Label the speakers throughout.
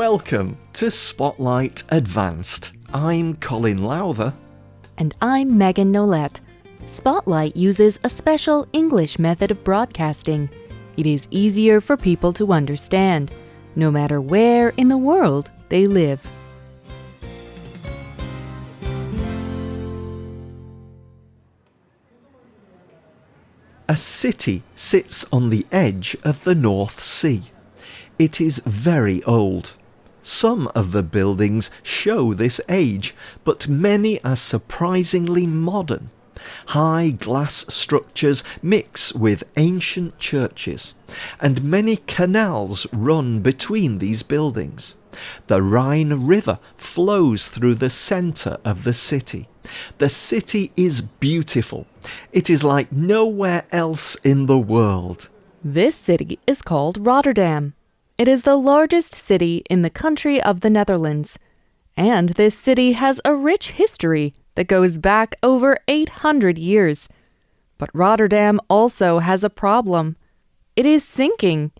Speaker 1: Welcome to Spotlight Advanced. I'm Colin Lowther.
Speaker 2: And I'm Megan Nolette. Spotlight uses a special English method of broadcasting. It is easier for people to understand, no matter where in the world they live.
Speaker 1: A city sits on the edge of the North Sea. It is very old. Some of the buildings show this age, but many are surprisingly modern. High glass structures mix with ancient churches, and many canals run between these buildings. The Rhine River flows through the centre of the city. The city is beautiful. It is like nowhere else in the world.
Speaker 2: This city is called Rotterdam. It is the largest city in the country of the Netherlands. And this city has a rich history that goes back over 800 years. But Rotterdam also has a problem. It is sinking.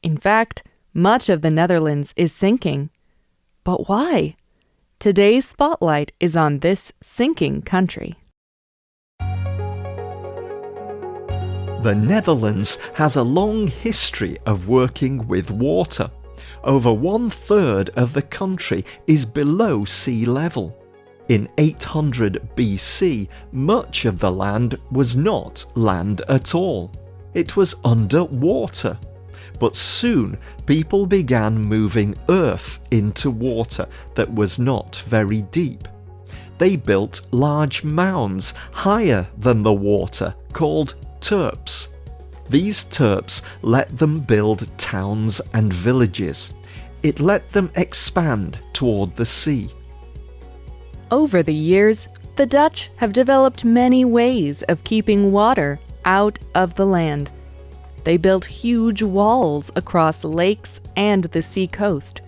Speaker 2: In fact, much of the Netherlands is sinking. But why? Today's spotlight is on this sinking country.
Speaker 1: The Netherlands has a long history of working with water. Over one third of the country is below sea level. In 800 BC, much of the land was not land at all. It was under water. But soon people began moving earth into water that was not very deep. They built large mounds higher than the water called terps. These terps let them build towns and villages. It let them expand toward the sea.
Speaker 2: Over the years, the Dutch have developed many ways of keeping water out of the land. They built huge walls across lakes and the sea coast.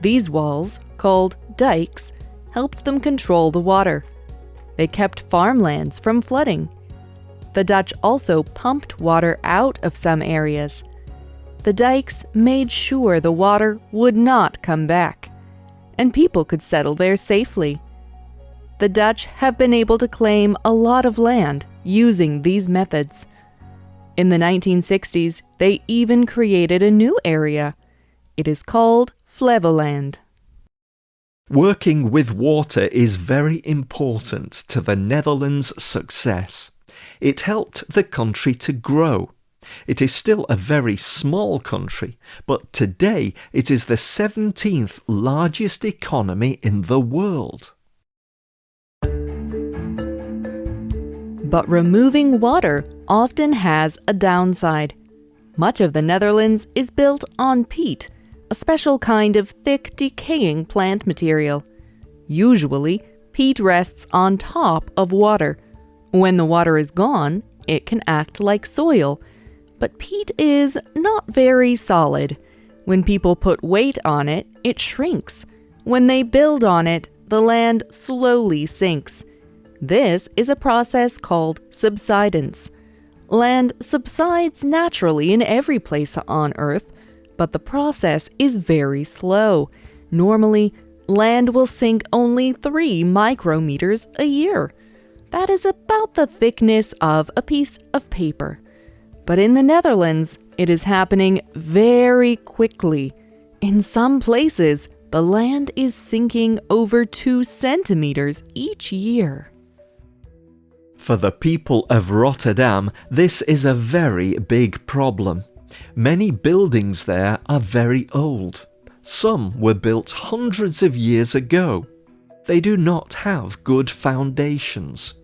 Speaker 2: These walls, called dikes, helped them control the water. They kept farmlands from flooding. The Dutch also pumped water out of some areas. The dikes made sure the water would not come back, and people could settle there safely. The Dutch have been able to claim a lot of land using these methods. In the 1960s, they even created a new area. It is called Flevoland.
Speaker 1: Working with water is very important to the Netherlands' success. It helped the country to grow. It is still a very small country, but today it is the 17th largest economy in the world.
Speaker 2: But removing water often has a downside. Much of the Netherlands is built on peat, a special kind of thick, decaying plant material. Usually, peat rests on top of water. When the water is gone, it can act like soil. But peat is not very solid. When people put weight on it, it shrinks. When they build on it, the land slowly sinks. This is a process called subsidence. Land subsides naturally in every place on Earth, but the process is very slow. Normally, land will sink only 3 micrometers a year. That is about the thickness of a piece of paper. But in the Netherlands, it is happening very quickly. In some places, the land is sinking over 2 centimeters each year.
Speaker 1: For the people of Rotterdam, this is a very big problem. Many buildings there are very old. Some were built hundreds of years ago. They do not have good foundations.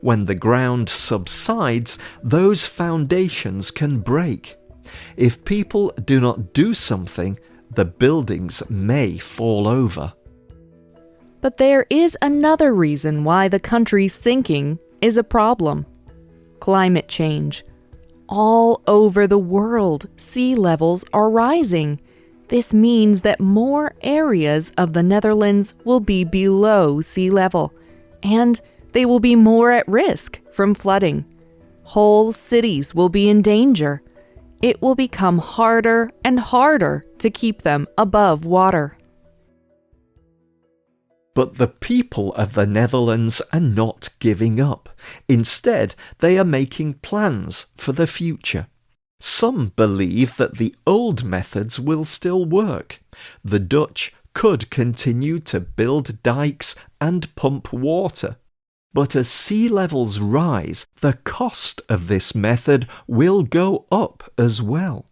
Speaker 1: When the ground subsides, those foundations can break. If people do not do something, the buildings may fall over.
Speaker 2: But there is another reason why the country's sinking is a problem. Climate change. All over the world, sea levels are rising. This means that more areas of the Netherlands will be below sea level, and they will be more at risk from flooding. Whole cities will be in danger. It will become harder and harder to keep them above water.
Speaker 1: But the people of the Netherlands are not giving up. Instead, they are making plans for the future. Some believe that the old methods will still work. The Dutch could continue to build dikes and pump water. But as sea levels rise, the cost of this method will go up as well.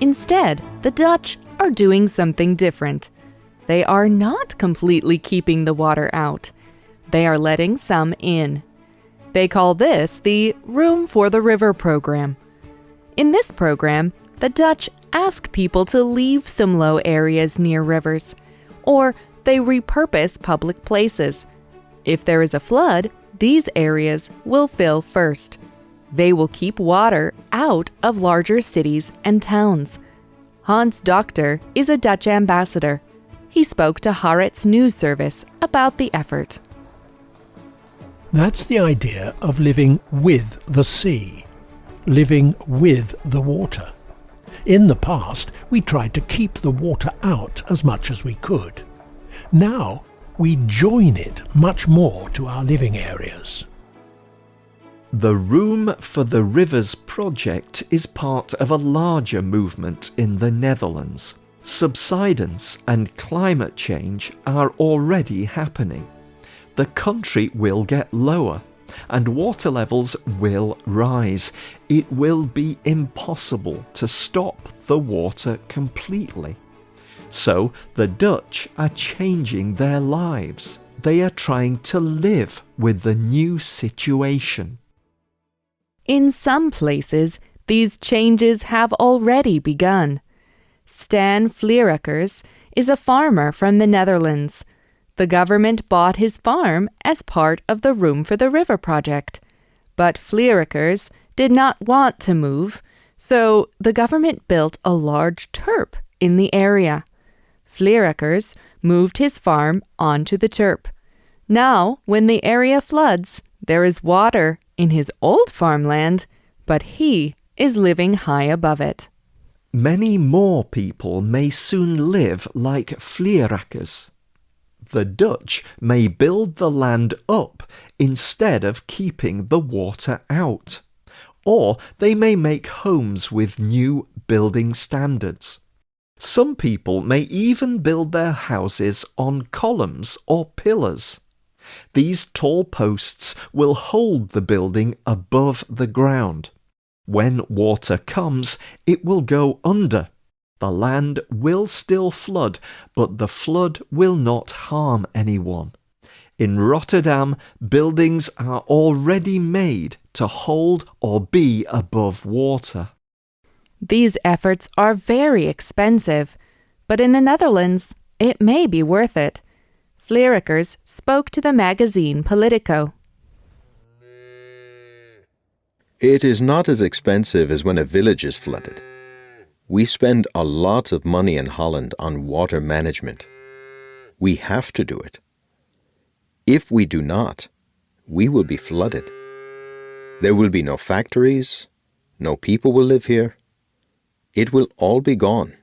Speaker 2: Instead, the Dutch are doing something different. They are not completely keeping the water out. They are letting some in. They call this the Room for the River program. In this program, the Dutch ask people to leave some low areas near rivers, or they repurpose public places. If there is a flood, these areas will fill first. They will keep water out of larger cities and towns. Hans Doctor is a Dutch ambassador. He spoke to Haaretz News Service about the effort.
Speaker 3: That's the idea of living with the sea, living with the water. In the past, we tried to keep the water out as much as we could. Now, we join it much more to our living areas.
Speaker 1: The Room for the Rivers project is part of a larger movement in the Netherlands. Subsidence and climate change are already happening the country will get lower and water levels will rise. It will be impossible to stop the water completely. So the Dutch are changing their lives. They are trying to live with the new situation.
Speaker 2: In some places, these changes have already begun. Stan Vleerakers is a farmer from the Netherlands. The government bought his farm as part of the Room for the River project. But Vleerakers did not want to move, so the government built a large terp in the area. Vleerakers moved his farm onto the terp. Now, when the area floods, there is water in his old farmland, but he is living high above it.
Speaker 1: Many more people may soon live like Vleerakers the Dutch may build the land up instead of keeping the water out. Or they may make homes with new building standards. Some people may even build their houses on columns or pillars. These tall posts will hold the building above the ground. When water comes, it will go under the land will still flood, but the flood will not harm anyone. In Rotterdam, buildings are already made to hold or be above water.
Speaker 2: These efforts are very expensive, but in the Netherlands, it may be worth it. Vleerakers spoke to the magazine Politico.
Speaker 4: It is not as expensive as when a village is flooded. We spend a lot of money in Holland on water management. We have to do it. If we do not, we will be flooded. There will be no factories, no people will live here. It will all be gone.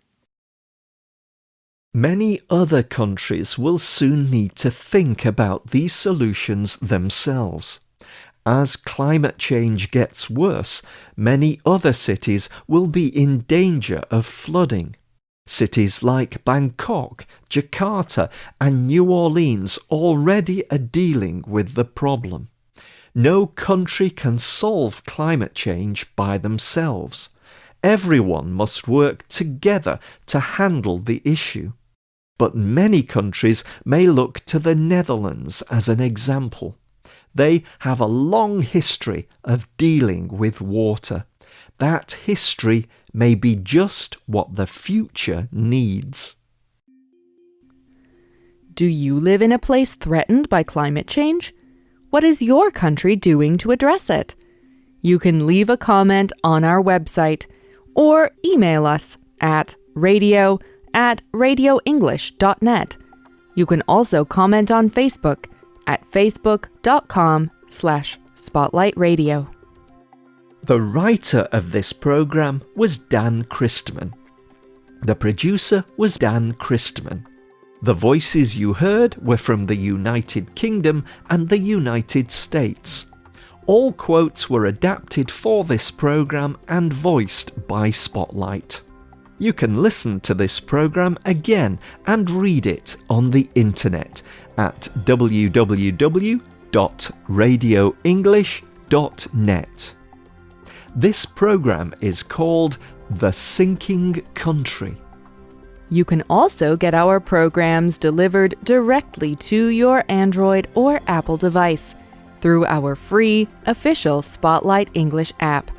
Speaker 1: Many other countries will soon need to think about these solutions themselves. As climate change gets worse, many other cities will be in danger of flooding. Cities like Bangkok, Jakarta, and New Orleans already are dealing with the problem. No country can solve climate change by themselves. Everyone must work together to handle the issue. But many countries may look to the Netherlands as an example. They have a long history of dealing with water. That history may be just what the future needs.
Speaker 2: Do you live in a place threatened by climate change? What is your country doing to address it? You can leave a comment on our website or email us at radio at radioenglish.net. You can also comment on Facebook at facebook.com slash spotlightradio.
Speaker 1: The writer of this program was Dan Christman. The producer was Dan Christman. The voices you heard were from the United Kingdom and the United States. All quotes were adapted for this programme and voiced by Spotlight. You can listen to this programme again and read it on the internet at www.radioenglish.net. This programme is called The Sinking Country.
Speaker 2: You can also get our programs delivered directly to your Android or Apple device through our free official Spotlight English app.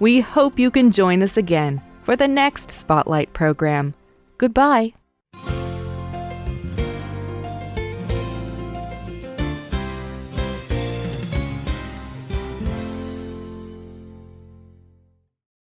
Speaker 2: We hope you can join us again for the next Spotlight program. Goodbye.